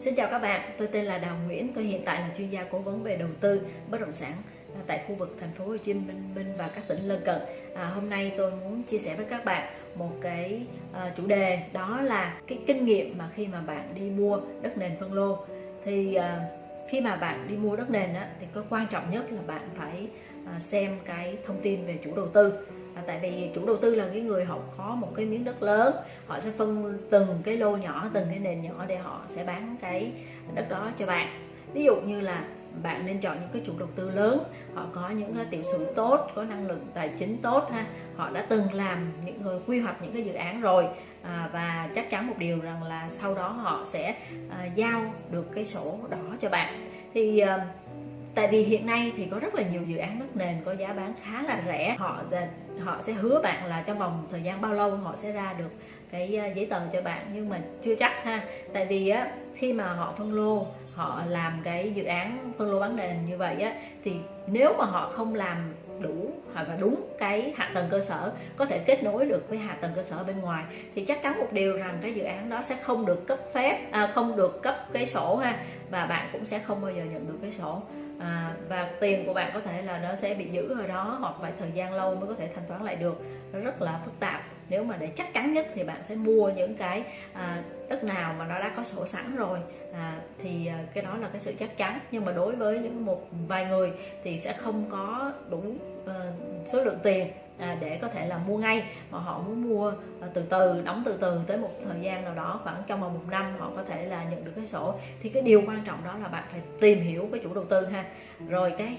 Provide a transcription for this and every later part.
Xin chào các bạn, tôi tên là Đào Nguyễn, tôi hiện tại là chuyên gia cố vấn về đầu tư bất động sản à, tại khu vực thành phố Hồ Chí Minh và các tỉnh lân cận. À, hôm nay tôi muốn chia sẻ với các bạn một cái uh, chủ đề đó là cái kinh nghiệm mà khi mà bạn đi mua đất nền phân lô thì uh, khi mà bạn đi mua đất nền á, thì có quan trọng nhất là bạn phải uh, xem cái thông tin về chủ đầu tư à, tại vì chủ đầu tư là cái người họ có một cái miếng đất lớn họ sẽ phân từng cái lô nhỏ từng cái nền nhỏ để họ sẽ bán cái đất đó cho bạn. Ví dụ như là bạn nên chọn những cái chủ đầu tư lớn họ có những cái tiểu sử tốt có năng lực tài chính tốt ha. Họ đã từng làm những người quy hoạch những cái dự án rồi à, và chắc chắn một điều rằng là sau đó họ sẽ à, giao được cái sổ đỏ cho bạn. Thì à, tại vì hiện nay thì có rất là nhiều dự án đất nền có giá bán khá là rẻ. Họ họ sẽ hứa bạn là trong vòng thời gian bao lâu họ sẽ ra được cái ờ, giấy tờ cho bạn nhưng mà chưa chắc ha. Tại vì á khi mà họ phân lô họ làm cái dự án phân lô bán nền như vậy á thì nếu mà họ không làm đủ hoặc là đúng cái hạ tầng cơ sở có thể kết nối được với hạ tầng cơ sở bên ngoài thì chắc chắn một điều rằng cái dự án đó sẽ không được cấp phép à, không được cấp cái sổ ha và bạn cũng sẽ không bao giờ nhận được cái sổ à, và tiền của bạn có thể là nó sẽ bị giữ ở đó hoặc phải thời gian lâu mới có thể thanh toán lại được. Nó rất là phức tạp nếu mà để chắc chắn nhất thì bạn sẽ mua những cái à, đất nào mà nó đã có sổ sẵn rồi. À, thì à, cái đó là cái sự chắc chắn. Nhưng mà đối với những một vài người thì sẽ không có đủ uh, số lượng tiền à, để có thể là mua ngay. Mà họ muốn mua à, từ từ đóng từ từ tới một thời gian nào đó khoảng trong vòng một năm họ có thể là nhận được cái sổ. Thì cái điều quan trọng đó là bạn phải tìm hiểu cái chủ đầu tư ha. Rồi cái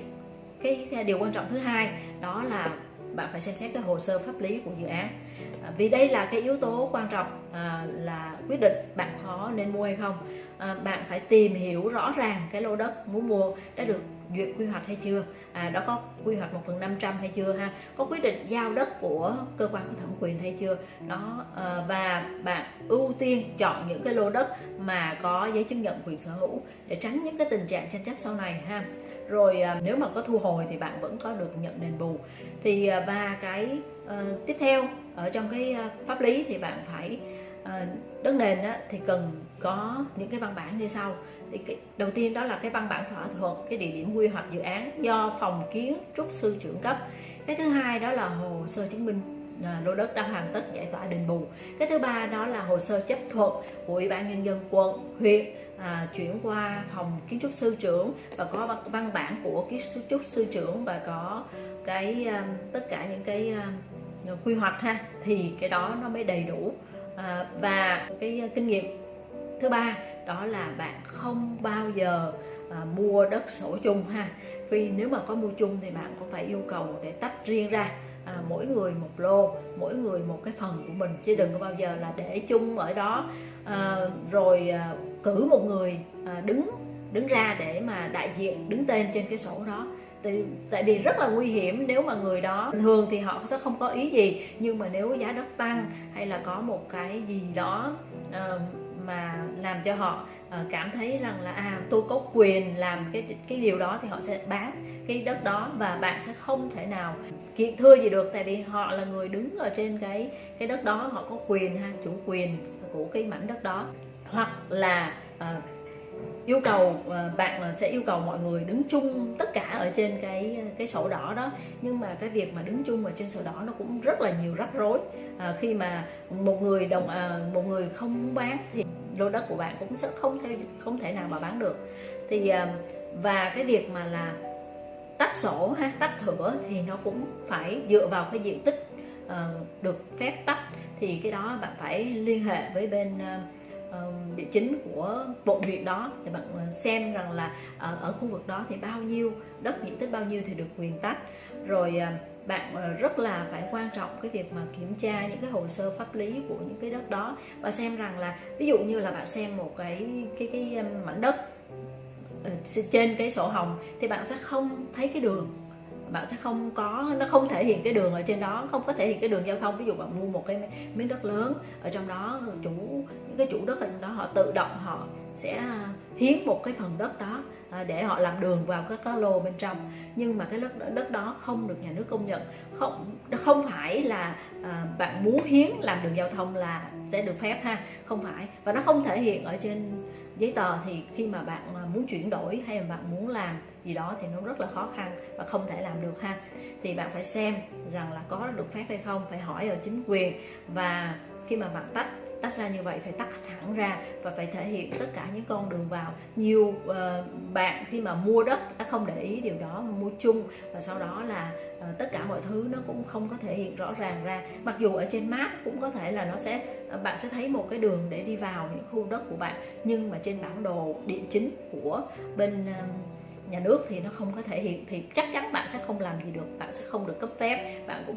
cái điều quan trọng thứ hai đó là bạn phải xem xét cái hồ sơ pháp lý của dự án. À, vì đây là cái yếu tố quan trọng à, là quyết định bạn có nên mua hay không. À, bạn phải tìm hiểu rõ ràng cái lô đất muốn mua đã được duyệt quy hoạch hay chưa? À, đó có quy hoạch một phần 500 hay chưa ha? Có quyết định giao đất của cơ quan có thẩm quyền hay chưa? Đó à, và bạn ưu tiên chọn những cái lô đất mà có giấy chứng nhận quyền sở hữu để tránh những cái tình trạng tranh chấp sau này ha. Rồi à, nếu mà có thu hồi thì bạn vẫn có được nhận đền bù. Thì à, và cái à, tiếp theo ở trong cái pháp lý thì bạn phải Ờ, đất nền á, thì cần có những cái văn bản như sau. Thì cái, đầu tiên đó là cái văn bản thỏa thuận cái địa điểm quy hoạch dự án do phòng kiến trúc sư trưởng cấp. Cái thứ hai đó là hồ sơ chứng minh à, lô đất đang hoàn tất giải tỏa đền bù. Cái thứ ba đó là hồ sơ chấp thuận của ủy ban nhân dân quận huyện à, chuyển qua phòng kiến trúc sư trưởng và có văn bản của kiến trúc sư trưởng và có cái um, tất cả những cái uh, quy hoạch ha thì cái đó nó mới đầy đủ à, và cái ờ, kinh nghiệm thứ ba đó là bạn không bao giờ à, mua đất sổ chung ha. Vì nếu mà có mua chung thì bạn cũng phải yêu cầu để tách riêng ra à, mỗi người một lô mỗi người một cái phần của mình chứ đừng có bao giờ là để chung ở đó. À, rồi à, cử một người à, đứng đứng ra để mà đại diện đứng tên trên cái sổ đó tại, tại vì rất là nguy hiểm nếu mà người đó thường thì họ sẽ không có ý gì. Nhưng mà nếu giá đất tăng hay là có một cái gì đó uh, mà làm cho họ uh, cảm thấy rằng là à tôi có quyền làm cái cái điều đó thì họ sẽ bán cái đất đó và bạn sẽ không thể nào kiện thưa gì được. Tại vì họ là người đứng ở trên cái cái đất đó họ có quyền ha chủ quyền của cái mảnh đất đó. Hoặc là uh, yêu cầu ờ, bạn sẽ yêu cầu mọi người đứng chung tất cả ở trên cái ờ, cái sổ đỏ đó. Nhưng mà cái việc mà đứng chung ở trên sổ đỏ nó cũng rất là nhiều rắc rối. À, khi mà một người đồng à, một người không bán thì lô đất của bạn cũng sẽ không thể không thể nào mà bán được. Thì à, và cái việc mà là tách sổ ha tách thửa thì nó cũng phải dựa vào cái diện tích à, được phép tách. Thì cái đó bạn phải liên hệ với bên à, địa chính của bộ huyện đó. Để bạn ờ, xem rằng là ở, ở khu vực đó thì bao nhiêu đất diện tích bao nhiêu thì được quyền tách. Rồi ờ, bạn rất là phải quan trọng cái việc mà kiểm tra những cái hồ sơ pháp lý của những cái đất đó và xem rằng là ví dụ như là bạn xem một cái cái cái mảnh đất trên cái sổ hồng thì bạn sẽ không thấy cái đường bạn sẽ không có, nó không thể hiện cái đường ở trên đó, không có thể hiện cái đường giao thông. Ví dụ bạn mua một cái miếng đất lớn, ở trong đó chủ, những cái chủ đất ở trong đó, họ tự động họ sẽ à, hiến một cái phần đất đó à, để họ làm đường vào các cái lô bên trong. Nhưng mà cái đất đất đó không được nhà nước công nhận. Không không phải là à, bạn muốn hiến làm đường giao thông là sẽ được phép ha. Không phải. Và nó không thể hiện ở trên giấy tờ thì khi mà bạn à, muốn chuyển đổi hay là bạn muốn làm gì đó thì nó rất là khó khăn và không thể làm được ha. Thì bạn phải xem rằng là có được phép hay không, phải hỏi ở chính quyền. Và khi mà bạn tách tách ra như vậy phải tách thẳng ra và phải thể hiện tất cả những con đường vào. Nhiều uh, bạn khi mà mua đất đã không để ý điều đó mà mua chung và sau đó là uh, tất cả mọi thứ nó cũng không có thể hiện rõ ràng ra. Mặc dù ở trên map cũng có thể là nó sẽ uh, bạn sẽ thấy một cái đường để đi vào những khu đất của bạn nhưng mà trên bản đồ địa chính của bên uh, nhà nước thì nó không có thể hiện. Thì chắc chắn bạn sẽ không làm gì được bạn sẽ không được cấp phép bạn cũng